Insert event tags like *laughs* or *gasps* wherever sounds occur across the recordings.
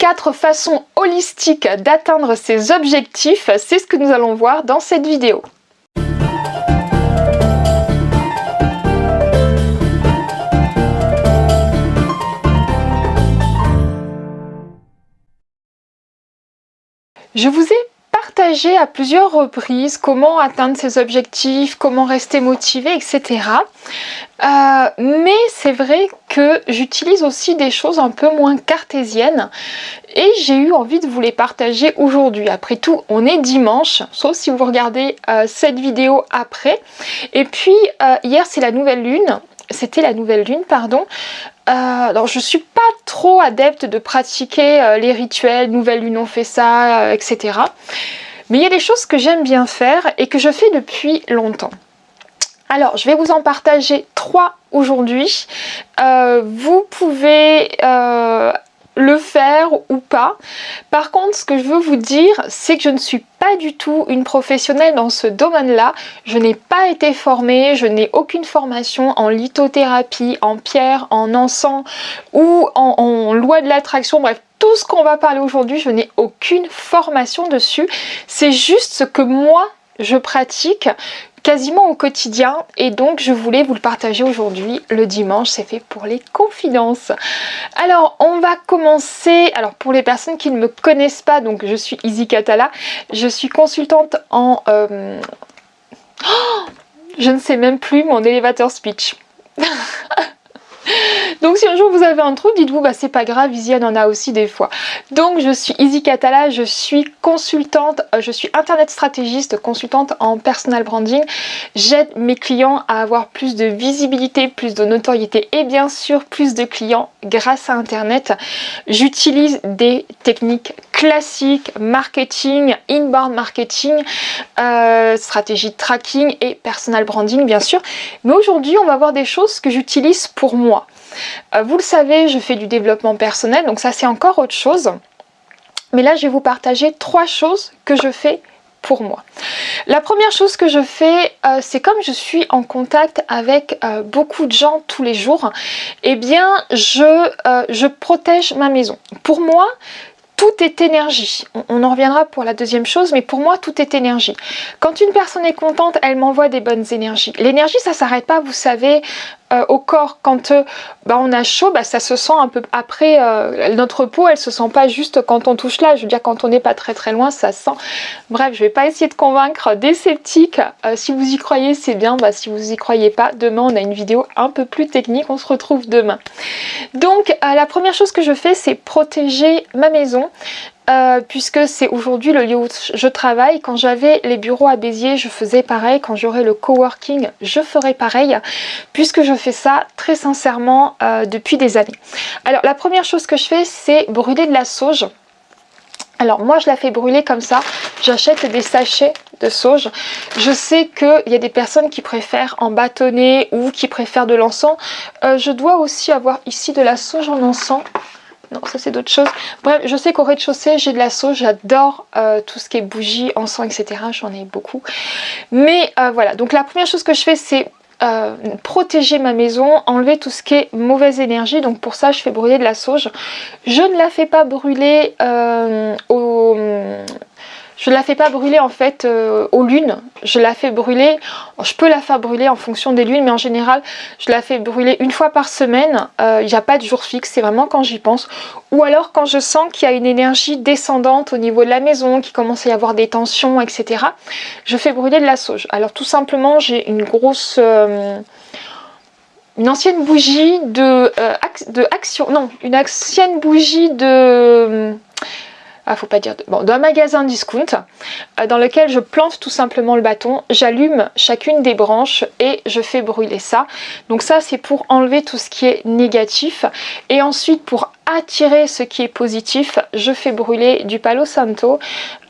quatre façons holistiques d'atteindre ses objectifs, c'est ce que nous allons voir dans cette vidéo. Je vous ai à plusieurs reprises comment atteindre ses objectifs, comment rester motivé, etc. Euh, mais c'est vrai que j'utilise aussi des choses un peu moins cartésiennes et j'ai eu envie de vous les partager aujourd'hui. Après tout, on est dimanche, sauf si vous regardez euh, cette vidéo après. Et puis, euh, hier, c'est la nouvelle lune. C'était la nouvelle lune, pardon. Alors je suis pas trop adepte de pratiquer les rituels, nouvelle lune on fait ça, etc. Mais il y a des choses que j'aime bien faire et que je fais depuis longtemps. Alors, je vais vous en partager trois aujourd'hui. Euh, vous pouvez euh, le faire ou pas. Par contre, ce que je veux vous dire, c'est que je ne suis pas du tout une professionnelle dans ce domaine-là. Je n'ai pas été formée, je n'ai aucune formation en lithothérapie, en pierre, en encens ou en, loi de l'attraction, bref, tout ce qu'on va parler aujourd'hui, je n'ai aucune formation dessus. C'est juste ce que moi, je pratique quasiment au quotidien. Et donc je voulais vous le partager aujourd'hui. Le dimanche c'est fait pour les confidences. Alors on va commencer. Alors pour les personnes qui ne me connaissent pas donc je suis Izzy Katala je suis consultante en euh, *gasps* je ne sais même plus mon élévateur speech *laughs* Donc si un jour vous avez un trou, dites-vous bah c'est pas grave, Isiane en a aussi des fois. Donc je suis Izzy Catala, je suis consultante, euh, je suis internet stratégiste, consultante en personal branding. J'aide mes clients à avoir plus de visibilité, plus de notoriété et bien sûr plus de clients grâce à internet. J'utilise des techniques classiques, marketing, inbound marketing, euh, stratégie de tracking et personal branding bien sûr. Mais aujourd'hui on va voir des choses que j'utilise pour moi. Euh, vous le savez, je fais du développement personnel, donc ça c'est encore autre chose. Mais là, je vais vous partager trois choses que je fais pour moi. La première chose que je fais, euh, c'est comme je suis en contact avec euh, beaucoup de gens tous les jours, eh bien, je, je protège ma maison. Pour moi, tout est énergie. On, en reviendra pour la deuxième chose, mais pour moi, tout est énergie. Quand une personne est contente, elle m'envoie des bonnes énergies. L'énergie, ça s'arrête pas, vous savez, euh, au corps. Quand euh, bah, on a chaud, bah, ça se sent un peu... Après, euh, notre peau, elle se sent pas juste quand on touche là. Je veux dire, quand on n'est pas très très loin, ça sent... Bref, je vais pas essayer de convaincre des sceptiques. si vous y croyez, c'est bien. Bah, si vous y croyez pas, demain, on a une vidéo un peu plus technique. On se retrouve demain. Donc, la première chose que je fais, c'est protéger ma maison. Euh, puisque c'est aujourd'hui le lieu où je travaille. Quand j'avais les bureaux à Béziers, je faisais pareil. Quand j'aurai le coworking, je ferai pareil, puisque je fais ça très sincèrement euh, depuis des années. Alors la première chose que je fais, c'est brûler de la sauge. Alors moi je la fais brûler comme ça, j'achète des sachets de sauge. Je sais qu'il y a des personnes qui préfèrent en bâtonner ou qui préfèrent de l'encens. Euh, je dois aussi avoir ici de la sauge en encens. Non, ça c'est d'autres choses. Bref, je sais qu'au rez-de-chaussée, j'ai de la sauce. J'adore euh, tout ce qui est bougies, encens, etc. J'en ai beaucoup. Mais euh, voilà, donc la première chose que je fais, c'est euh, protéger ma maison, enlever tout ce qui est mauvaise énergie. Donc pour ça, je fais brûler de la sauge. Je ne la fais pas brûler au je ne la fais pas brûler en fait euh, aux lunes, je la fais brûler, je peux la faire brûler en fonction des lunes mais en général je la fais brûler une fois par semaine, euh, il n'y a pas de jour fixe, c'est vraiment quand j'y pense. Ou alors quand je sens qu'il y a une énergie descendante au niveau de la maison, qu'il commence à y avoir des tensions, etc. Je fais brûler de la sauge. Alors tout simplement j'ai une grosse... Euh, une ancienne bougie de, de action, non, une ancienne bougie de ah faut pas dire, de, bon, d'un magasin discount euh, dans lequel je plante tout simplement le bâton, j'allume chacune des branches et je fais brûler ça. Donc ça c'est pour enlever tout ce qui est négatif et ensuite pour attirer ce qui est positif, je fais brûler du palo santo.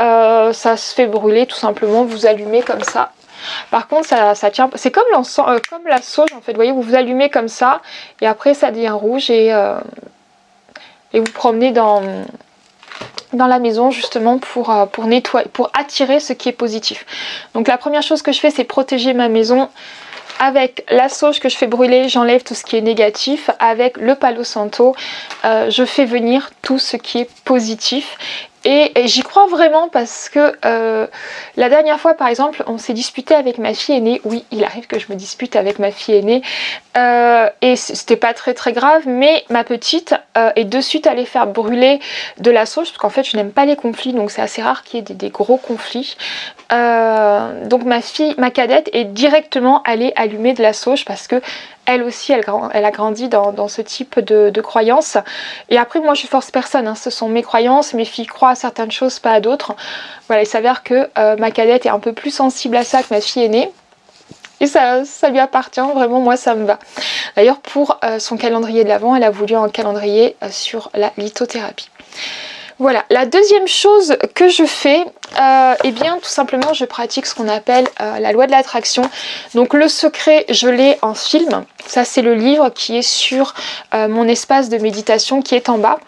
Euh, ça se fait brûler tout simplement, vous allumez comme ça par contre, ça, ça tient, c'est comme, euh, comme la sauge en fait. Vous voyez, vous vous allumez comme ça et après ça devient rouge et, et vous promenez dans, dans la maison justement pour, euh, pour nettoyer, pour attirer ce qui est positif. Donc la première chose que je fais c'est protéger ma maison avec la sauge que je fais brûler, j'enlève tout ce qui est négatif. Avec le palo santo, euh, je fais venir tout ce qui est positif. Et, j'y crois vraiment parce que euh, la dernière fois, par exemple, on s'est disputé avec ma fille aînée. Oui, il arrive que je me dispute avec ma fille aînée. Euh, et c'était pas très très grave, mais ma petite euh, est de suite allée faire brûler de la sauge parce qu'en fait, je n'aime pas les conflits, donc c'est assez rare qu'il y ait des, gros conflits. donc ma fille, ma cadette, est directement allée allumer de la sauge parce que elle aussi, elle, a grandi dans, ce type de, croyances. Et après, moi, je force personne. Hein. Ce sont mes croyances. Mes filles croient à certaines choses, pas à d'autres. Voilà, il s'avère que euh, ma cadette est un peu plus sensible à ça que ma fille aînée. Et ça, lui appartient, vraiment, moi, ça me va. D'ailleurs, pour euh, son calendrier de l'Avent, elle a voulu un calendrier euh, sur la lithothérapie. Voilà, la deuxième chose que je fais, euh, eh bien tout simplement je pratique ce qu'on appelle euh, la loi de l'attraction. Donc le secret, je l'ai en film. Ça c'est le livre qui est sur euh, mon espace de méditation qui est en bas.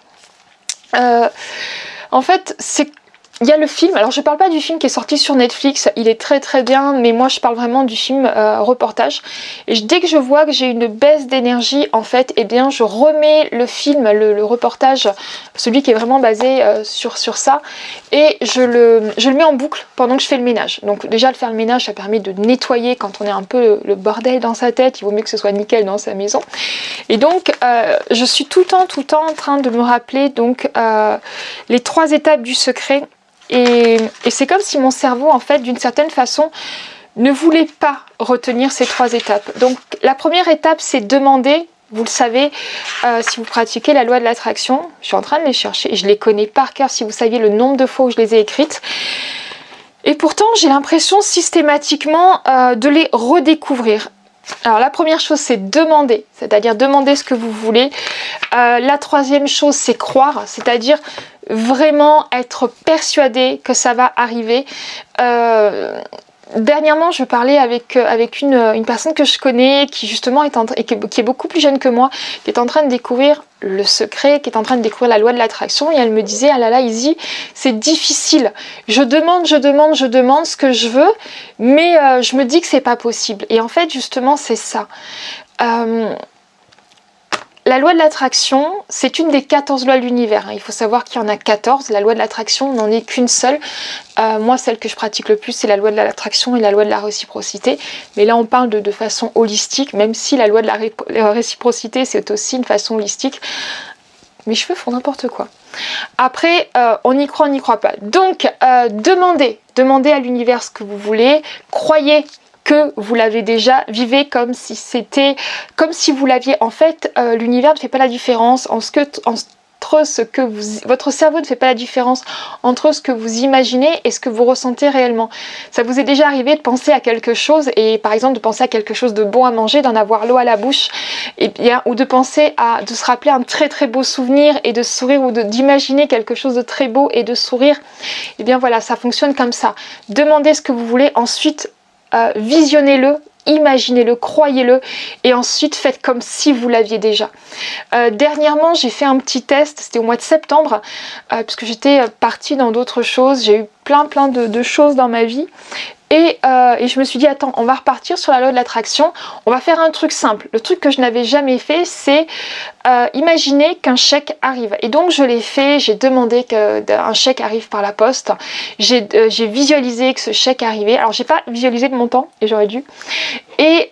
en fait, c'est il y a le film, alors je parle pas du film qui est sorti sur Netflix, il est très très bien, mais moi je parle vraiment du film euh, reportage. Et dès que je vois que j'ai une baisse d'énergie, en fait, eh bien je remets le film, le, reportage, celui qui est vraiment basé euh, sur, sur ça, et je le, je le mets en boucle pendant que je fais le ménage. Donc déjà le faire le ménage, ça permet de nettoyer quand on est un peu le, bordel dans sa tête, il vaut mieux que ce soit nickel dans sa maison. Et donc euh, je suis tout le temps, tout le temps en train de me rappeler donc les trois étapes du secret et, c'est comme si mon cerveau, en fait, d'une certaine façon, ne voulait pas retenir ces trois étapes. Donc la première étape, c'est demander, vous le savez, euh, si vous pratiquez la loi de l'attraction, je suis en train de les chercher, je les connais par cœur si vous saviez le nombre de fois où je les ai écrites. Et pourtant, j'ai l'impression systématiquement euh, de les redécouvrir. Alors la première chose c'est demander, c'est-à-dire demander ce que vous voulez. Euh, la troisième chose c'est croire, c'est-à-dire vraiment être persuadé que ça va arriver. Euh, dernièrement, je parlais avec, euh, une, personne que je connais qui justement est, en, et qui, est beaucoup plus jeune que moi, qui est en train de découvrir le secret, qui est en train de découvrir la loi de l'attraction. Et elle me disait ah là là Izzy c'est difficile. Je demande je demande je demande ce que je veux mais euh, je me dis que c'est pas possible. Et en fait justement c'est ça la loi de l'attraction, c'est une des 14 lois de l'univers. Hein. Il faut savoir qu'il y en a 14. La loi de l'attraction n'en est qu'une seule. Euh, moi, celle que je pratique le plus, c'est la loi de l'attraction et la loi de la réciprocité. Mais là, on parle de, façon holistique, même si la loi de la réciprocité, c'est aussi une façon holistique. Mes cheveux font n'importe quoi. Après, euh, on y croit, on n'y croit pas. Donc, euh, demandez, demandez à l'univers ce que vous voulez. Croyez que vous l'avez déjà, vivez comme si c'était, comme si vous l'aviez. En fait, euh, l'univers ne fait pas la différence en ce que, entre ce que vous, votre cerveau ne fait pas la différence entre ce que vous imaginez et ce que vous ressentez réellement. Ça vous est déjà arrivé de penser à quelque chose et par exemple de penser à quelque chose de bon à manger, d'en avoir l'eau à la bouche, et bien ou de penser à de se rappeler un très très beau souvenir et de sourire ou d'imaginer quelque chose de très beau et de sourire. Et bien voilà, ça fonctionne comme ça. Demandez ce que vous voulez, ensuite euh, visionnez-le, imaginez-le, croyez-le et ensuite faites comme si vous l'aviez déjà. Euh, dernièrement, j'ai fait un petit test, c'était au mois de septembre, euh, puisque j'étais partie dans d'autres choses, j'ai eu plein plein de, choses dans ma vie euh, et, je me suis dit, attends, on va repartir sur la loi de l'attraction. On va faire un truc simple. Le truc que je n'avais jamais fait, c'est euh, imaginer qu'un chèque arrive. Et donc, je l'ai fait. J'ai demandé qu'un chèque arrive par la poste. Euh, j'ai visualisé que ce chèque arrivait. Alors, j'ai pas visualisé le montant, et j'aurais dû. Et,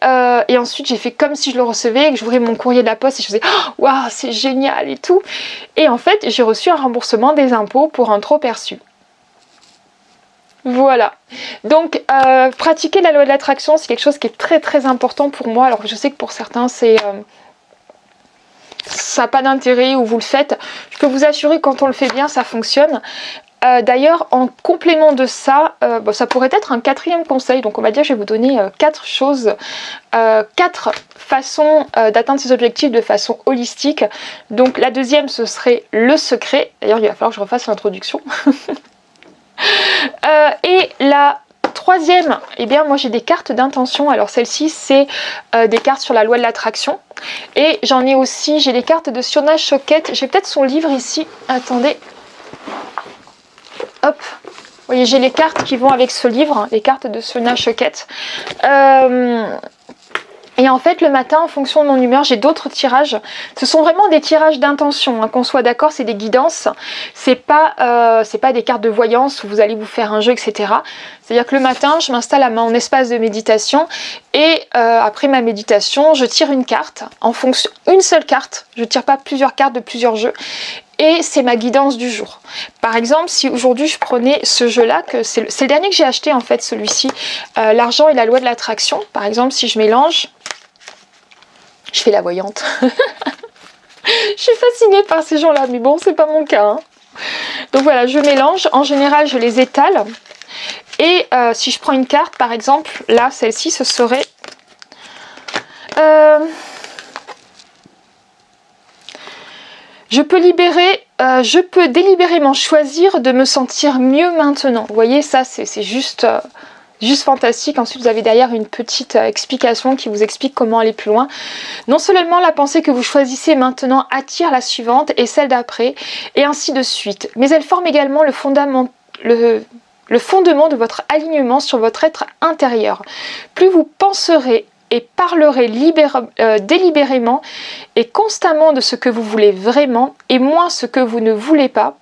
et ensuite, j'ai fait comme si je le recevais, que j'ouvrais mon courrier de la poste et je faisais, oh, waouh, c'est génial et tout. Et en fait, j'ai reçu un remboursement des impôts pour un trop perçu. Voilà. Donc, euh, pratiquer la loi de l'attraction, c'est quelque chose qui est très très important pour moi. Alors, je sais que pour certains, c'est... Euh, ça n'a pas d'intérêt ou vous le faites. Je peux vous assurer que quand on le fait bien, ça fonctionne. Euh, d'ailleurs, en complément de ça, ça pourrait être un quatrième conseil. Donc on va dire je vais vous donner quatre choses, quatre façons d'atteindre ces objectifs de façon holistique. Donc la deuxième, ce serait le secret. D'ailleurs, il va falloir que je refasse l'introduction. *laughs* Euh, et la troisième, eh bien moi j'ai des cartes d'intention. Alors celle-ci c'est euh, des cartes sur la loi de l'attraction. Et j'en ai aussi, j'ai des cartes de Siona Choquette. J'ai peut-être son livre ici. Attendez. Hop. Vous voyez, j'ai les cartes qui vont avec ce livre, les cartes de Siona Choquette. Euh, Et en fait, le matin, en fonction de mon humeur, j'ai d'autres tirages. Ce sont vraiment des tirages d'intention. Hein. Qu'on soit d'accord, c'est des guidances. C'est pas, euh, pas des cartes de voyance où vous allez vous faire un jeu, etc. C'est-à-dire que le matin, je m'installe à mon espace de méditation et euh, après ma méditation, je tire une carte en fonction, une seule carte. Je tire pas plusieurs cartes de plusieurs jeux et c'est ma guidance du jour. Par exemple, si aujourd'hui je prenais ce jeu-là, que c'est le, dernier que j'ai acheté en fait, celui-ci, euh, l'argent et la loi de l'attraction, par exemple, si je mélange, je fais la voyante. *laughs* je suis fascinée par ces gens-là, mais bon, c'est pas mon cas. Hein. Donc voilà, je mélange, en général je les étale, et euh, si je prends une carte, par exemple, là, celle-ci, ce serait... Euh, Je peux libérer, euh, je peux délibérément choisir de me sentir mieux maintenant. Vous voyez, ça c'est juste, juste fantastique. Ensuite, vous avez derrière une petite euh, explication qui vous explique comment aller plus loin. Non seulement la pensée que vous choisissez maintenant attire la suivante et celle d'après, et ainsi de suite. Mais elle forme également le fondement de votre alignement sur votre être intérieur. Plus vous penserez et parlerez euh, délibérément et constamment de ce que vous voulez vraiment et moins ce que vous ne voulez pas,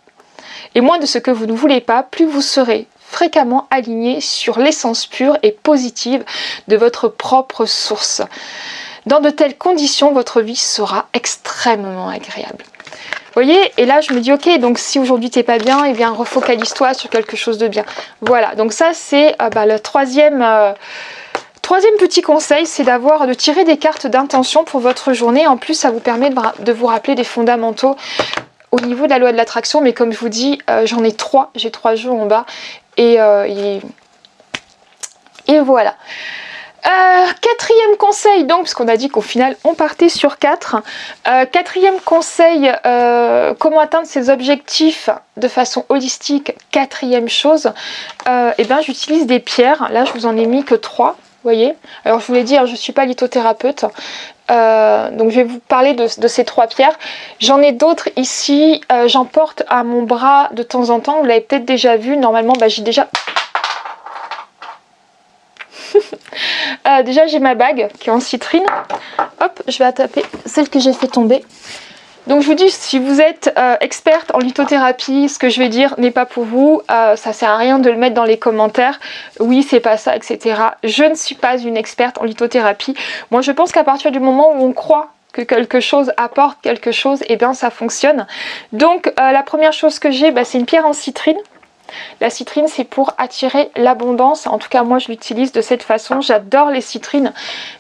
et moins de ce que vous ne voulez pas, plus vous serez fréquemment aligné sur l'essence pure et positive de votre propre source. Dans de telles conditions, votre vie sera extrêmement agréable. Voyez Et là, je me dis, ok, donc si aujourd'hui t'es pas bien, eh bien refocalise-toi sur quelque chose de bien. Voilà, donc ça c'est euh, bah, le troisième... Euh, Troisième petit conseil, c'est d'avoir de tirer des cartes d'intention pour votre journée. En plus, ça vous permet de, vous rappeler des fondamentaux au niveau de la loi de l'attraction. Mais comme je vous dis, euh, j'en ai trois. J'ai trois jeux en bas. Et, euh, et, voilà. Euh, quatrième conseil, donc, parce qu'on a dit qu'au final, on partait sur quatre. quatrième conseil, comment atteindre ses objectifs de façon holistique. Quatrième chose, eh ben, j'utilise des pierres. Là, je vous en ai mis que trois voyez Alors je vous l'ai dit, hein, je ne suis pas lithothérapeute, euh, donc je vais vous parler de, ces trois pierres. J'en ai d'autres ici, euh, j'en porte à mon bras de temps en temps, vous l'avez peut-être déjà vu, normalement bah, j'ai déjà... *laughs* Euh, déjà j'ai ma bague qui est en citrine, hop, je vais attaper celle que j'ai fait tomber. Donc je vous dis, si vous êtes euh, experte en lithothérapie, ce que je vais dire n'est pas pour vous, euh, ça sert à rien de le mettre dans les commentaires, oui c'est pas ça, etc. Je ne suis pas une experte en lithothérapie. Moi je pense qu'à partir du moment où on croit que quelque chose apporte quelque chose, et eh bien ça fonctionne. Donc euh, la première chose que j'ai, bah, c'est une pierre en citrine. La citrine, c'est pour attirer l'abondance. En tout cas, moi, je l'utilise de cette façon. J'adore les citrines.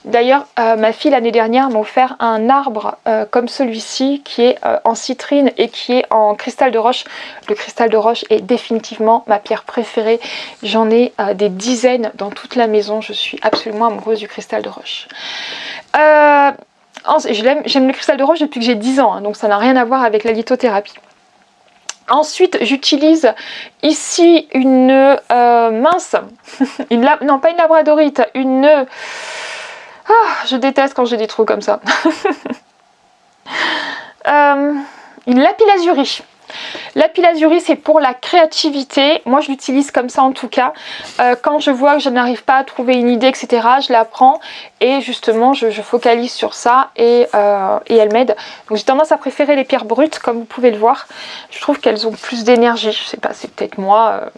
D'ailleurs, euh, ma fille, l'année dernière, m'a offert un arbre euh, comme celui-ci, qui est euh, en citrine et qui est en cristal de roche. Le cristal de roche est définitivement ma pierre préférée. J'en ai des dizaines dans toute la maison. Je suis absolument amoureuse du cristal de roche. J'aime le cristal de roche depuis que j'ai 10 ans, hein, donc ça n'a rien à voir avec la lithothérapie. Ensuite, j'utilise ici une euh, mince, *laughs* une non pas une labradorite, une... Ah, je déteste quand j'ai des trous comme ça. *laughs* Euh, une lapis la lazuli c'est pour la créativité. Moi, je l'utilise comme ça en tout cas. Euh, quand je vois que je n'arrive pas à trouver une idée, etc., je la prends et justement, je, focalise sur ça et, euh, et elle m'aide. Donc, j'ai tendance à préférer les pierres brutes, comme vous pouvez le voir. Je trouve qu'elles ont plus d'énergie. Je sais pas, c'est peut-être moi. Euh,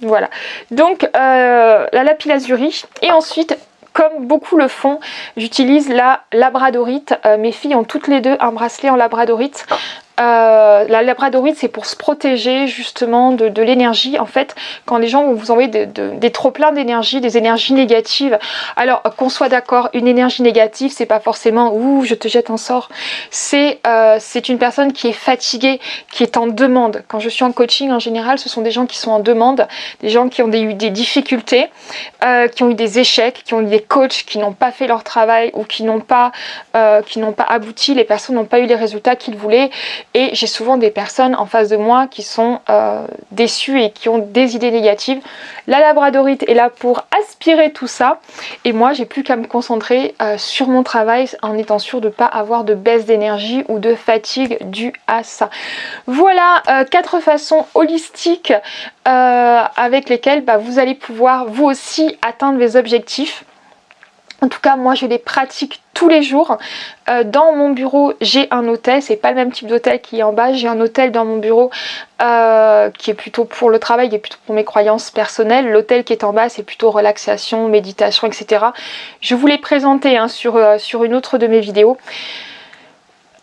voilà. Donc, la lapis lazuli. Et ensuite, comme beaucoup le font, j'utilise la labradorite. mes filles ont toutes les deux un bracelet en labradorite. Euh, la labradorite c'est pour se protéger justement de, l'énergie. En fait quand les gens vont vous envoyer des trop pleins d'énergie des énergies négatives alors qu'on soit d'accord une énergie négative c'est pas forcément ouh je te jette un sort. C'est euh, c'est une personne qui est fatiguée qui est en demande. Quand je suis en coaching en général ce sont des gens qui sont en demande des gens qui ont eu des difficultés euh, qui ont eu des échecs qui ont eu des coachs qui n'ont pas fait leur travail ou qui n'ont pas qui n'ont pas abouti. Les personnes n'ont pas eu les résultats qu'ils voulaient et j'ai souvent des personnes en face de moi qui sont euh, déçues et qui ont des idées négatives. La labradorite est là pour aspirer tout ça et moi j'ai plus qu'à me concentrer euh, sur mon travail en étant sûre de ne pas avoir de baisse d'énergie ou de fatigue due à ça. Voilà euh, quatre façons holistiques avec lesquelles bah, vous allez pouvoir vous aussi atteindre vos objectifs. En tout cas, moi, je les pratique tous les jours. Euh, dans mon bureau, j'ai un hôtel. C'est pas le même type d'hôtel qui est en bas. J'ai un hôtel dans mon bureau euh, qui est plutôt pour le travail et plutôt pour mes croyances personnelles. L'hôtel qui est en bas, c'est plutôt relaxation, méditation, etc. Je vous l'ai présenté hein, euh, sur une autre de mes vidéos.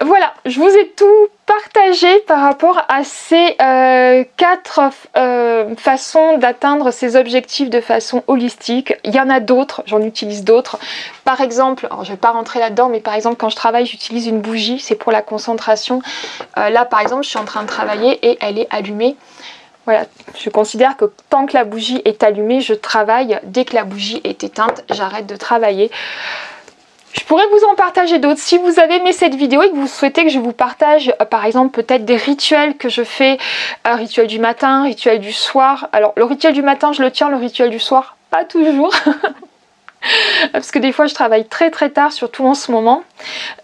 Voilà, je vous ai tout partagé par rapport à ces euh, quatre euh, façons d'atteindre ces objectifs de façon holistique. Il y en a d'autres, j'en utilise d'autres. Par exemple, je ne vais pas rentrer là-dedans, mais par exemple quand je travaille, j'utilise une bougie, c'est pour la concentration. Euh, là par exemple, je suis en train de travailler et elle est allumée. Voilà, je considère que tant que la bougie est allumée, je travaille. Dès que la bougie est éteinte, j'arrête de travailler. Je pourrais vous en partager d'autres. Si vous avez aimé cette vidéo et que vous souhaitez que je vous partage euh, par exemple peut-être des rituels que je fais, un rituel du matin, rituel du soir. Alors le rituel du matin je le tiens, le rituel du soir pas toujours. *laughs* Parce que des fois je travaille très très tard, surtout en ce moment.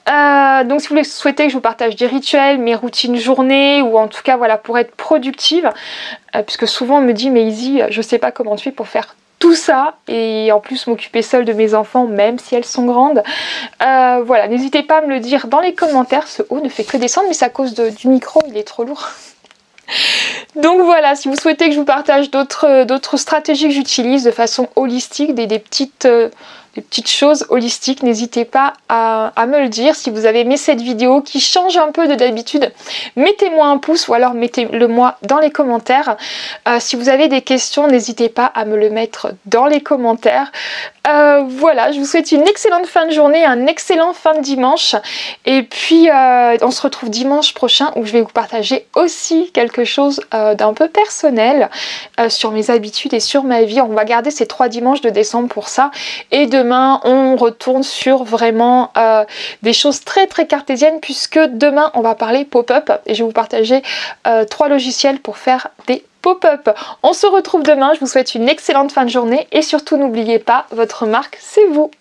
Euh, donc si vous souhaitez que je vous partage des rituels, mes routines journée, ou en tout cas voilà pour être productive, euh, puisque souvent on me dit mais Izzy, je sais pas comment tu fais pour faire tout ça et en plus m'occuper seule de mes enfants même si elles sont grandes. Euh, voilà, n'hésitez pas à me le dire dans les commentaires. Ce haut ne fait que descendre mais c'est à cause du micro, il est trop lourd. *laughs* Donc voilà, si vous souhaitez que je vous partage d'autres stratégies que j'utilise de façon holistique, des, petites... Petites choses holistiques, n'hésitez pas à, me le dire. Si vous avez aimé cette vidéo qui change un peu de d'habitude, mettez-moi un pouce ou alors mettez-le moi dans les commentaires. Euh, si vous avez des questions, n'hésitez pas à me le mettre dans les commentaires. Euh, voilà, je vous souhaite une excellente fin de journée, un excellent fin de dimanche. Et puis, euh, on se retrouve dimanche prochain où je vais vous partager aussi quelque chose d'un peu personnel sur mes habitudes et sur ma vie. On va garder ces trois dimanches de décembre pour ça. Et de on retourne sur vraiment euh, des choses très très cartésiennes puisque demain, on va parler pop-up. Et je vais vous partager euh, trois logiciels pour faire des pop-up. On se retrouve demain, je vous souhaite une excellente fin de journée. Et surtout n'oubliez pas, votre marque, c'est vous